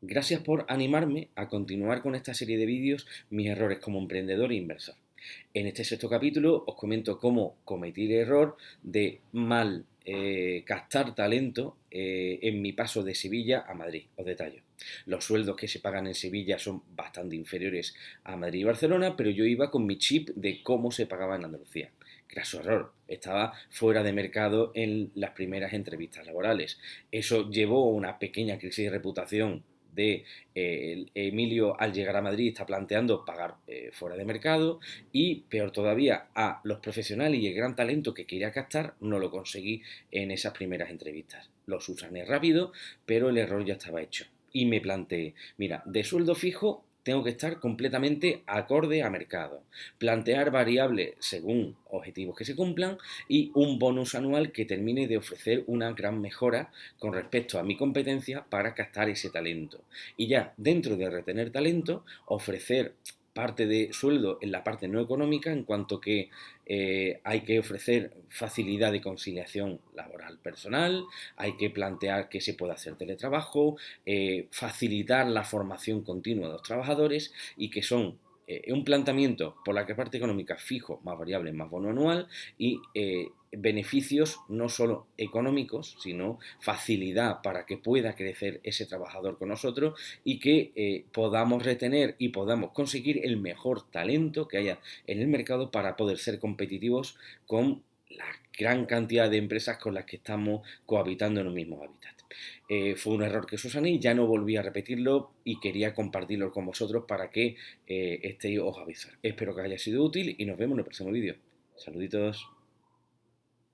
Gracias por animarme a continuar con esta serie de vídeos Mis errores como emprendedor e inversor. En este sexto capítulo os comento cómo cometí el error de mal eh, captar talento eh, en mi paso de Sevilla a Madrid. Os detallo. Los sueldos que se pagan en Sevilla son bastante inferiores a Madrid y Barcelona, pero yo iba con mi chip de cómo se pagaba en Andalucía. Graso error, estaba fuera de mercado en las primeras entrevistas laborales. Eso llevó a una pequeña crisis de reputación de eh, Emilio al llegar a Madrid está planteando pagar eh, fuera de mercado y peor todavía a los profesionales y el gran talento que quería captar no lo conseguí en esas primeras entrevistas. Los usané rápido, pero el error ya estaba hecho. Y me planteé, mira, de sueldo fijo tengo que estar completamente acorde a mercado, plantear variables según objetivos que se cumplan y un bonus anual que termine de ofrecer una gran mejora con respecto a mi competencia para captar ese talento. Y ya dentro de retener talento, ofrecer parte de sueldo en la parte no económica en cuanto que eh, hay que ofrecer facilidad de conciliación laboral personal, hay que plantear que se pueda hacer teletrabajo, eh, facilitar la formación continua de los trabajadores y que son eh, un planteamiento por la que parte económica fijo, más variable, más bono anual y beneficios no solo económicos, sino facilidad para que pueda crecer ese trabajador con nosotros y que eh, podamos retener y podamos conseguir el mejor talento que haya en el mercado para poder ser competitivos con la gran cantidad de empresas con las que estamos cohabitando en un mismo hábitat. Eh, fue un error que susané, ya no volví a repetirlo y quería compartirlo con vosotros para que eh, estéis os avisar. Espero que haya sido útil y nos vemos en el próximo vídeo. Saluditos.